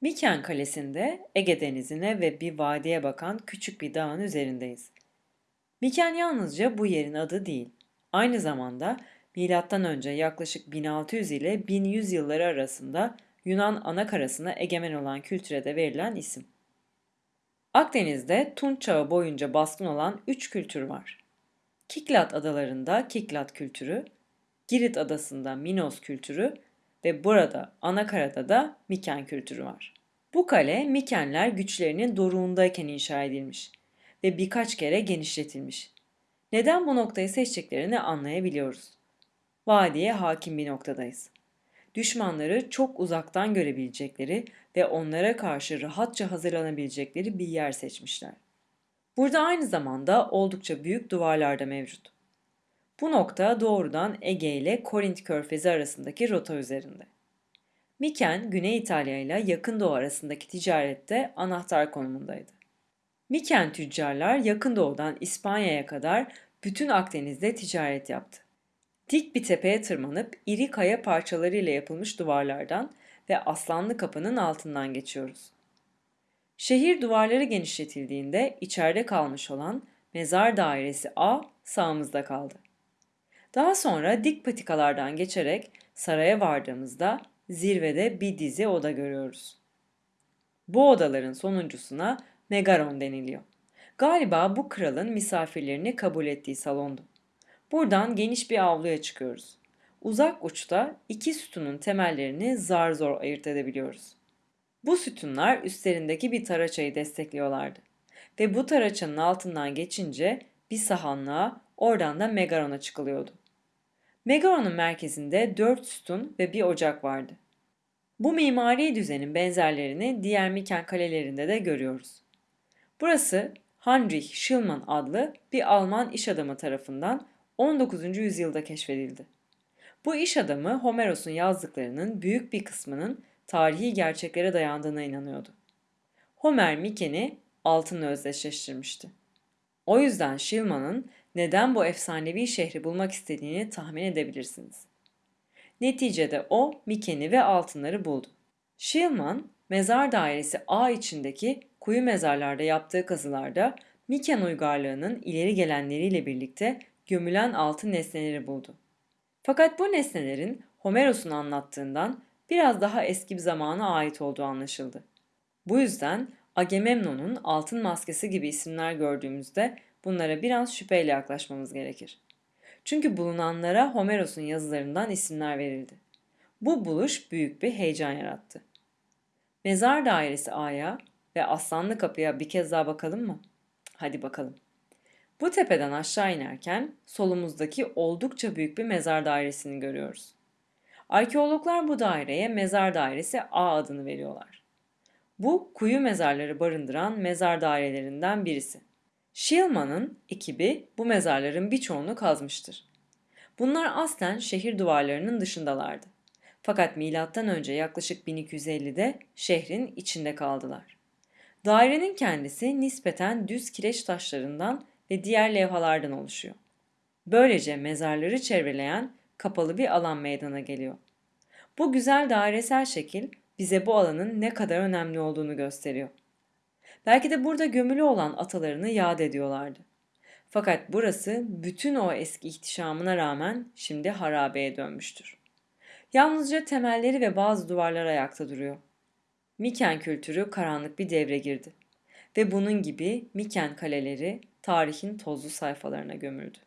Miken Kalesi'nde Ege Denizi'ne ve bir vadiye bakan küçük bir dağın üzerindeyiz. Miken yalnızca bu yerin adı değil. Aynı zamanda M.Ö. yaklaşık 1600 ile 1100 yılları arasında Yunan anakarasına egemen olan kültüre de verilen isim. Akdeniz'de Tunç Çağı boyunca baskın olan üç kültür var. Kiklat adalarında Kiklat kültürü, Girit adasında Minos kültürü ve burada Anakara'da da Miken kültürü var. Bu kale Mikenler güçlerinin doruğundayken inşa edilmiş ve birkaç kere genişletilmiş. Neden bu noktayı seçtiklerini anlayabiliyoruz. Vadiye hakim bir noktadayız. Düşmanları çok uzaktan görebilecekleri ve onlara karşı rahatça hazırlanabilecekleri bir yer seçmişler. Burada aynı zamanda oldukça büyük duvarlar da mevcut. Bu nokta doğrudan Ege ile Korint körfezi arasındaki rota üzerinde. Miken, Güney İtalya ile Yakın Doğu arasındaki ticarette anahtar konumundaydı. Miken tüccarlar Yakın Doğu'dan İspanya'ya kadar bütün Akdeniz'de ticaret yaptı. Dik bir tepeye tırmanıp iri kaya parçalarıyla yapılmış duvarlardan ve Aslanlı Kapı'nın altından geçiyoruz. Şehir duvarları genişletildiğinde içeride kalmış olan Mezar Dairesi A sağımızda kaldı. Daha sonra dik patikalardan geçerek saraya vardığımızda zirvede bir dizi oda görüyoruz. Bu odaların sonuncusuna Megaron deniliyor. Galiba bu kralın misafirlerini kabul ettiği salondu. Buradan geniş bir avluya çıkıyoruz. Uzak uçta iki sütunun temellerini zar zor ayırt edebiliyoruz. Bu sütunlar üstlerindeki bir taraçayı destekliyorlardı. Ve bu taraçanın altından geçince bir sahanlığa oradan da Megaron'a çıkılıyordu. Megaron'un merkezinde dört sütun ve bir ocak vardı. Bu mimari düzenin benzerlerini diğer Miken kalelerinde de görüyoruz. Burası Heinrich Schliemann adlı bir Alman iş adamı tarafından 19. yüzyılda keşfedildi. Bu iş adamı Homeros'un yazdıklarının büyük bir kısmının tarihi gerçeklere dayandığına inanıyordu. Homer Miken'i altınla özdeşleştirmişti. O yüzden Schliemann neden bu efsanevi şehri bulmak istediğini tahmin edebilirsiniz. Neticede o Miken'i ve altınları buldu. Schliemann, mezar dairesi A içindeki kuyu mezarlarda yaptığı kazılarda Miken uygarlığının ileri gelenleriyle birlikte gömülen altın nesneleri buldu. Fakat bu nesnelerin Homeros'un anlattığından biraz daha eski bir zamana ait olduğu anlaşıldı. Bu yüzden Agamemnon'un altın maskesi gibi isimler gördüğümüzde bunlara biraz şüpheyle yaklaşmamız gerekir. Çünkü bulunanlara Homeros'un yazılarından isimler verildi. Bu buluş büyük bir heyecan yarattı. Mezar dairesi A'ya ve Aslanlı Kapı'ya bir kez daha bakalım mı? Hadi bakalım. Bu tepeden aşağı inerken solumuzdaki oldukça büyük bir mezar dairesini görüyoruz. Arkeologlar bu daireye mezar dairesi A adını veriyorlar. Bu kuyu mezarları barındıran mezar dairelerinden birisi. Schillmann'ın ekibi bu mezarların birçoğunu kazmıştır. Bunlar aslen şehir duvarlarının dışındalardı. Fakat M.Ö. yaklaşık 1250'de şehrin içinde kaldılar. Dairenin kendisi nispeten düz kireç taşlarından ve diğer levhalardan oluşuyor. Böylece mezarları çevreleyen kapalı bir alan meydana geliyor. Bu güzel dairesel şekil bize bu alanın ne kadar önemli olduğunu gösteriyor. Belki de burada gömülü olan atalarını yad ediyorlardı. Fakat burası bütün o eski ihtişamına rağmen şimdi harabeye dönmüştür. Yalnızca temelleri ve bazı duvarlar ayakta duruyor. Miken kültürü karanlık bir devre girdi ve bunun gibi Miken kaleleri tarihin tozlu sayfalarına gömüldü.